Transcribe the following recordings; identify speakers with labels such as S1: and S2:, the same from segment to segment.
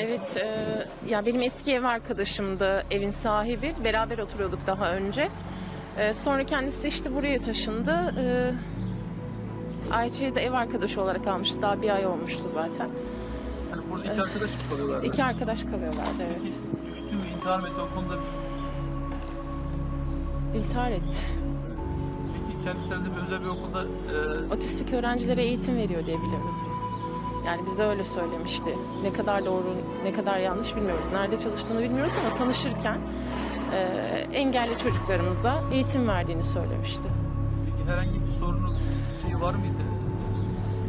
S1: Evet, e, ya benim eski ev arkadaşımdı evin sahibi. Beraber oturuyorduk daha önce. E, sonra kendisi işte buraya taşındı. E, Ayça'yı da ev arkadaşı olarak almıştı. Daha bir ay olmuştu zaten.
S2: Yani burada iki arkadaş mı kalıyorlar?
S1: İki arkadaş kalıyorlardı evet.
S2: Düştü mü intihar mı etti o konuda?
S1: İntihar etti.
S2: Peki kendisinde bir özel bir okulda e,
S1: Otistik öğrencilere eğitim veriyor diye biliyoruz biz. Yani bize öyle söylemişti. Ne kadar doğru, ne kadar yanlış bilmiyoruz. Nerede çalıştığını bilmiyoruz ama tanışırken e, engelli çocuklarımıza eğitim verdiğini söylemişti.
S2: peki herhangi bir sorunu bir şey var mıydı?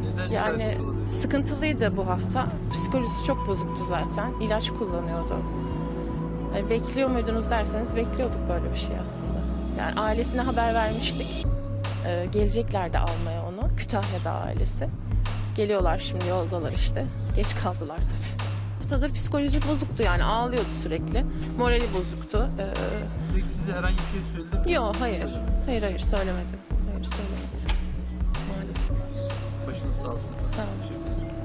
S2: Neden
S1: Yani sıkıntılıydı bu hafta. Psikolojisi çok bozuktu zaten. İlaç kullanıyordu. Yani bekliyor muydunuz derseniz bekliyorduk böyle bir şey aslında. Yani ailesine haber vermiştik. Ee, geleceklerdi almaya onu. Kütahya'da ailesi. Geliyorlar şimdi yoldalar işte. Geç kaldılar tabii. Haftadır psikolojik bozuktu yani ağlıyordu sürekli. Morali bozuktu. Ee,
S2: size herhangi bir şey söyledi mi?
S1: yok hayır. Hayır hayır söylemedim. Hayır söylemedim. Maalesef.
S2: Başınız sağ olsun.
S1: Sağ olun.